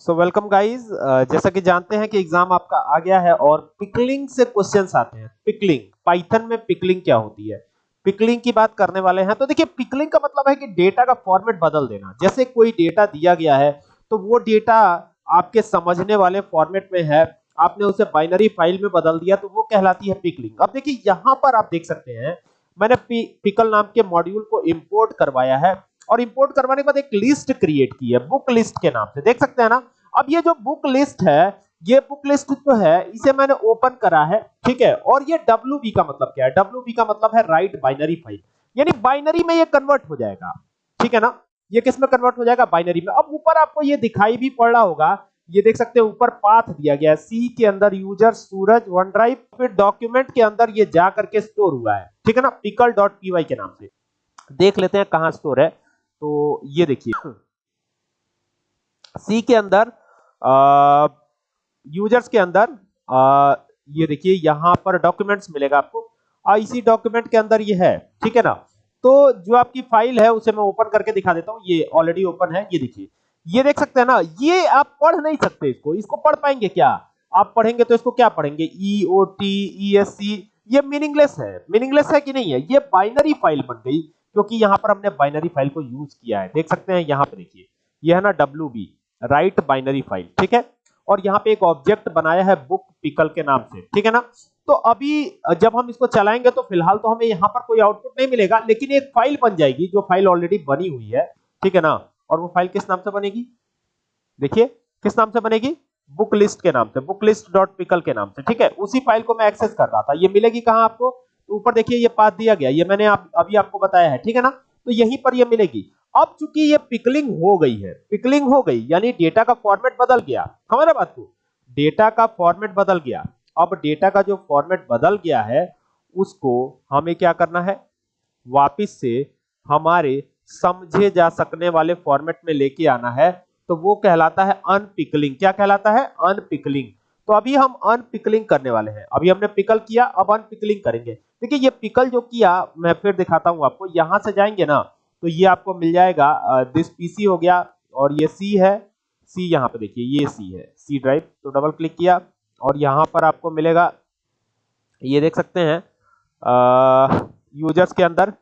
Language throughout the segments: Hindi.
सो वेलकम गाइस जैसा कि जानते हैं कि एग्ज़ाम आपका आ गया है और पिकलिंग से क्वेश्चंस आते हैं। पिकलिंग पाइथन में पिकलिंग क्या होती है? पिकलिंग की बात करने वाले हैं तो देखिए पिकलिंग का मतलब है कि डेटा का फॉर्मेट बदल देना। जैसे कोई डेटा दिया गया है तो वो डेटा आपके समझने वाले फॉर्मेट में है। आपने उसे बाइनरी फ़ाइल में बदल दिया तो वो कहलाती है पिकलिंग अब देखिए, यहाँ पर आप देख सकते हैं, मैंने पिकल नाम के मॉड्यूल को इंपोर्ट करवाया है। और इंपोर्ट करवाने के बाद एक लिस्ट क्रिएट की है बुक लिस्ट के नाम से। देख सकते हैं ना? अब ये जो बुक लिस्ट है, ये बुक लिस्ट जो है, इसे मैंने ओपन करा है, ठीक है? और ये डब्ल्यू का मतलब क्या है? डब्ल्यू का मतलब है राइट बाइनरी फ़ाइल यानी बाइनरी में ये कन्वर्ट हो जाएगा, ठीक है ना? ये किसमें कन्वर्ट हो जाएगा? बाइनरी में। अब ऊपर आपको ये दिखाई भी पड़ रहा होगा, ये देख सकते हैं, ऊपर पाथ दिया गया है। सी के अंदर यूज़र सूरज वन ड्राइव फिर डॉक्यूमेंट के अंदर ये जा करके स्टोर हुआ है, ठीक है ना? पिकल डॉट पी के नाम से। देख लेते हैं कहाँ स्टोर है। तो ये देखिए। सी के अंदर यूज़र्स के अंदर आ, ये देखिए यहाँ पर डॉक्यूमेंट्स मिलेगा आपको। इसी डॉक्यूमेंट के अंदर ये है ठीक है ना? तो जो आपकी फ़ाइल है उसे मैं ओपन करके दिखा देता हूँ। ये ऑलरेडी ओपन है ये देखिए। ये देख सकते हैं ना ये आप पढ़ नहीं सकते इसको। इसको पढ़ पाएँगे क्या? आप पढ़ेंगे तो इसको क्या पढ़ेंगे? ई O T E S C ये मीनिंगलेस है। मीनिंगलेस है कि नहीं है? ये बाइनरी फ़ाइल बन गई। क्योंकि यहाँ पर हमने बाइनरी फ़ाइल को यूज़ किया है। देख सकते हैं यहाँ पे देखिए। ये है ना W B write binary file ठीक है? और यहाँ पे एक ऑब्जेक्ट बनाया है बुक पिकल के नाम से, ठीक है ना? तो अभी जब हम इसको चलाएँगे तो फ़िलहाल तो हमें यहाँ पर कोई आउटपुट नहीं मिलेगा, लेकिन एक फ़ाइल बन जाएगी जो फ़ाइल ऑलरेडी बनी हुई है, ठीक है ना? और वो फ़ाइल किस नाम से बनेगी? देखिए, किस नाम से बनेगी? बुक लिस्ट के नाम से बुक लिस्ट डॉट पिकल के नाम से, ठीक है? उसी फ़ाइल को मैं एक्सेस कर रहा था। ये मिलेगी कहाँ आपको? ऊपर देखिए ये पाथ दिया गया ये मैंने आप, अभी आपको बताया है ठीक है ना? तो यहीं पर ये मिलेगी। अब चूँकि ये पिकलिंग हो गई है पिकलिंग हो गई यानी डेटा का फॉर्मेट बदल गया हमारा बात को? डेटा का फॉर्मेट बदल गया। अब डेटा का जो फॉर्मेट बदल गया है उसको हमें क्या करना है? वापिस से हमारे समझे जा सकने वाले फॉर्मेट में लेके आना है। तो वो कहलाता है अनपिकलिंग क्या कहलाता है? अनपिकलिंग तो अभी हम अनपिकलिंग करने वाले हैं। अभी हमने पिकल किया अब अनपिकलिंग करेंगे। देखिए ये पिकल जो किया मैं फिर दिखाता हूँ आपको। यहाँ से जाएँगे ना तो ये आपको मिल जाएगा दिस पीसी हो गया और ये सी है। सी यहाँ पे देखिए ये सी है। सी ड्राइव तो डबल क्लिक किया और यहाँ पर आपको मिलेगा ये देख सकते हैं यूज़र्स के अंदर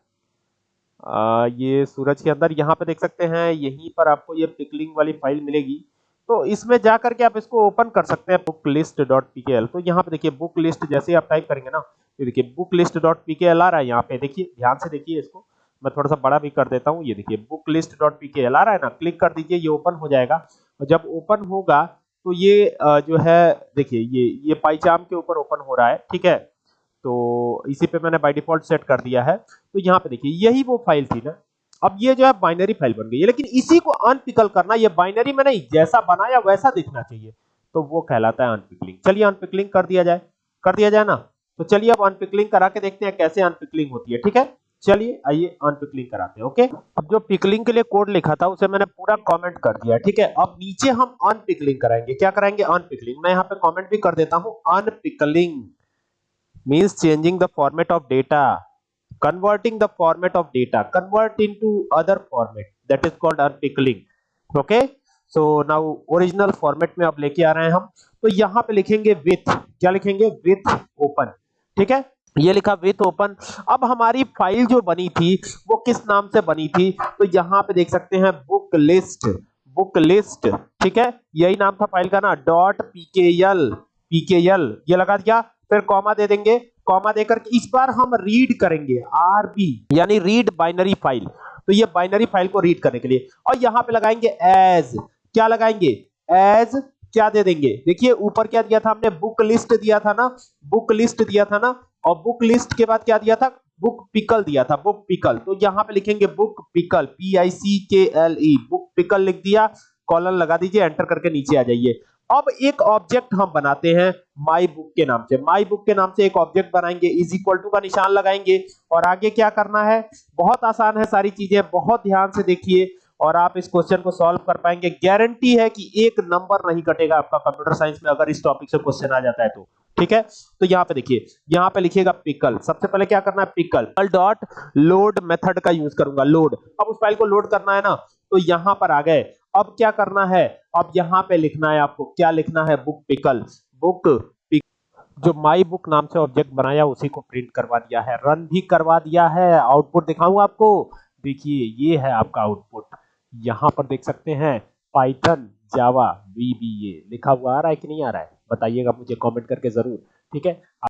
आ, ये सूरज के अंदर यहाँ पे देख सकते हैं यहीं पर आपको ये पिकलिंग वाली फ़ाइल मिलेगी। तो इसमें जा करके आप इसको ओपन कर सकते हैं बुक लिस्ट डॉट पीकेएल तो यहाँ पे देखिए बुक लिस्ट जैसे आप टाइप करेंगे ना तो देखिए book list dot P K L आ रहा है यहाँ पे। देखिए, ध्यान से देखिए इसको। मैं थोड़ा सा बड़ा भी कर देता हूँ। ये देखिए book list dot P K L आ रहा है ना? क्लिक कर दीजिए, ये ओपन हो जाएगा। और जब ओपन होगा तो ये जो है, देखिए, ये ये पाईचाम के ऊपर ओपन हो रहा है, ठीक है? तो इसी पे मैंने बाय डिफ़ॉल्ट सेट कर दिया है। तो यहाँ पे देखिए, यही वो फ़ाइल थी ना? अब ये जो है बाइनरी फ़ाइल बन गई है। लेकिन इसी को अनपिकल करना, ये बाइनरी में नहीं जैसा बनाया, वैसा दिखना चाहिए। तो वो कहलाता है अनपिकलिंग चलिए अनपिकलिंग कर दिया जाए। कर दिया जाए ना? तो चलिए अब अनपिकलिंग करा के देखते हैं कैसे अनपिकलिंग होती है, ठीक है? चलिए आइए अनपिकलिंग कराते हैं ओके अब जो पिकलिंग के लिए कोड लिखा था, उसे मैंने पूरा कमेंट कर दिया, ठीक है? अब नीचे हम अनपिकलिंग कराएँगे। क्या कराएँगे अनपिकलिंग मैं यहाँ पे कमेंट भी कर देता हूँ unpickling means changing the format of data converting the format of data, convert into other format, that is called unpickling, okay? So, now original format में अब लेके आ रहे हैं हम। तो यहाँ पे लिखेंगे with, क्या लिखेंगे? with open ठीक है? ये लिखा, विथ ओपन। अब हमारी फ़ाइल जो बनी थी, वो किस नाम से बनी थी? तो यहाँ पे देख सकते हैं, बुक लिस्ट बुक लिस्ट, ठीक है? यही नाम था फ़ाइल का ना, डॉट पीकेएल पीकेएल, ये लगा दिया। फिर कॉमा दे देंगे। कॉमा देकर इस बार हम रीड करेंगे, आरबी, यानी रीड बाइनरी फ़ाइल। तो ये बाइनरी फ़ाइल को रीड करने के लिए। और यहाँ पे लगाएँगे, एज। क्या लगाएँगे? एज क्या दे देंगे? देखिए, ऊपर क्या दिया था हमने? बुक लिस्ट दिया था ना? बुक लिस्ट दिया था ना? और बुक लिस्ट के बाद क्या दिया था? बुक पिकल दिया था, बुक पिकल। तो यहाँ पे लिखेंगे book pickle P I C K L E book pickle लिख दिया कॉलम लगा दीजिए, एंटर करके नीचे आ जाइए। अब एक ऑब्जेक्ट हम बनाते हैं माई बुक के नाम से। माई बुक के नाम से एक ऑब्जेक्ट बनाएँगे इज़ इक्वल टू का निशान लगाएँगे। और आगे क्या करना है? बहुत आसान है सारी चीज़ें, बहुत ध्यान से देखिए। और आप इस क्वेश्चन को सॉल्व कर पाएँगे। गारंटी है कि एक नंबर नहीं कटेगा आपका कंप्यूटर साइंस में अगर इस टॉपिक से क्वेश्चन आ जाता है तो। ठीक है? तो यहाँ पे देखिए, यहाँ पे लिखिएगा पिकल सबसे पहले क्या करना है? पिकल डॉट लोड मेथड का यूज़ करूँगा। लोड अब उस फ़ाइल को लोड करना है ना तो यहाँ पर आ गए। अब क्या करना है? अब यहाँ पे लिखना है आपको। क्या लिखना है? बुक पिकल बुक जो माई बुक नाम से ऑब्जेक्ट बनाया उसी को प्रिंट करवा दिया है। रन भी करवा दिया है। आउटपुट दिखाऊँ आपको? देखिए, ये है आपका आउटपुट यहाँ पर देख सकते हैं पाइथन जावा वीबीए लिखा हुआ आ रहा है कि नहीं आ रहा है? बताइएगा मुझे कमेंट करके ज़रूर। ठीक है?